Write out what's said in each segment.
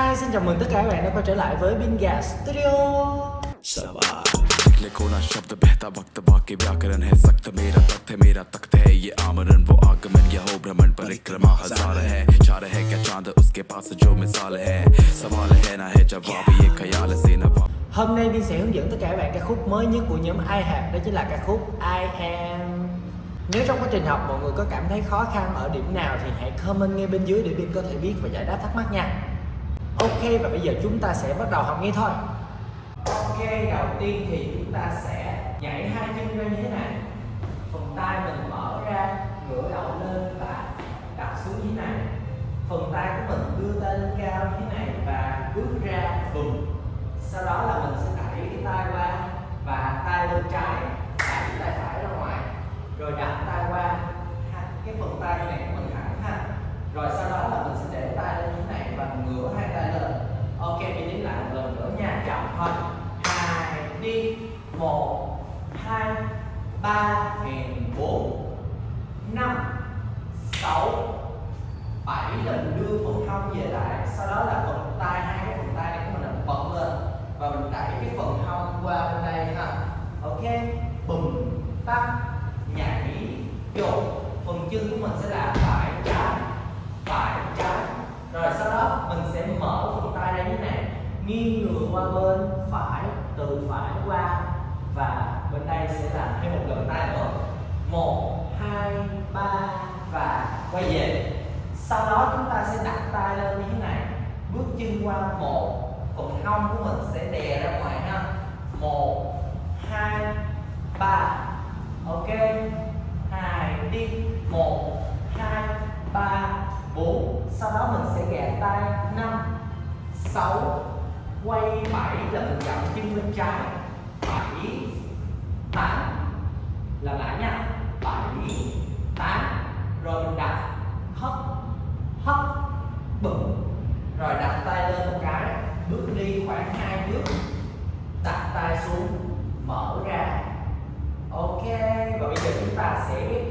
Hi, xin chào mừng tất cả các bạn đã quay trở lại với Binga Studio. Hôm nay Bin sẽ hướng dẫn tất cả các bạn ca khúc mới nhất của nhóm IHAP đó chính là ca khúc I Am. Nếu trong quá trình học mọi người có cảm thấy khó khăn ở điểm nào thì hãy comment ngay bên dưới để Bin có thể biết và giải đáp thắc mắc nha. Ok, và bây giờ chúng ta sẽ bắt đầu học ngay thôi. Ok, đầu tiên thì chúng ta sẽ nhảy hai chân ra như thế này. Phần tay mình mở ra, ngửa đầu lên và đặt xuống như thế này. Phần tay của mình đưa tay lên cao như thế này và bước ra vùng. Sau đó là mình sẽ đẩy cái tay qua và tay lên trái, đẩy tay phải ra ngoài. Rồi đặt tay qua. Cái phần tay này của mình thẳng ha. Rồi sau đó là mình sẽ để tay lên như thế này bằng ngửa hai tay lên ok, mình đến lại một lần nữa nha. Chậm thôi. Hai, đi. Một, hai, ba, hèn bốn, năm, sáu, bảy lần đưa phần hông về lại. Sau đó là phần tay, hai cái phần tay này của mình là bật lên. Và mình đẩy cái phần hông qua bên đây ha. Ok. Bùm, tắt, nhảy dồn phần chân của mình sẽ là phải trái phải trái rồi sau đó mình sẽ mở phần tay ra như thế này nghiêng người qua bên phải, từ phải qua, và bên đây sẽ làm thêm một lần tay nữa một, hai, ba, và quay về. Sau đó chúng ta sẽ đặt tay lên như thế này. Bước chân qua một, phần hông của mình sẽ đè ra ngoài ha. Một, hai, ba. Ok. Hai, đi. Một, hai, ba, bốn. Sau đó mình sẽ gạt tay. Năm, sáu quay bảy là mình dậm chân bên trái bảy, tám, là lại nha. Bảy, tám, rồi mình đặt hấp hấp bụng. Rồi đặt tay lên một cái, bước đi khoảng hai bước. Đặt tay xuống, mở ra. Ok, và bây giờ chúng ta sẽ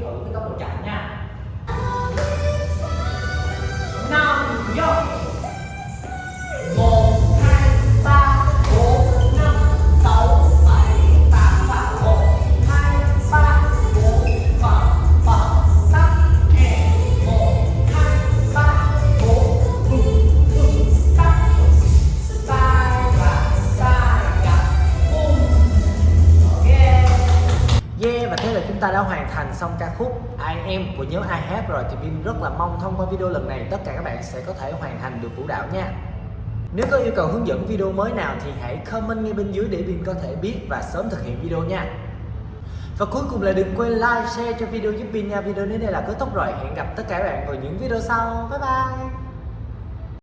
chúng ta đã hoàn thành xong ca khúc I Am của nhóm I Have rồi. Thì Bin rất là mong thông qua video lần này tất cả các bạn sẽ có thể hoàn thành được vũ đạo nha. Nếu có yêu cầu hướng dẫn video mới nào thì hãy comment ngay bên dưới để Bin có thể biết và sớm thực hiện video nha. Và cuối cùng là đừng quên like, share cho video giúp Bin nha. Video đến đây là kết thúc rồi. Hẹn gặp tất cả các bạn vào những video sau. Bye bye.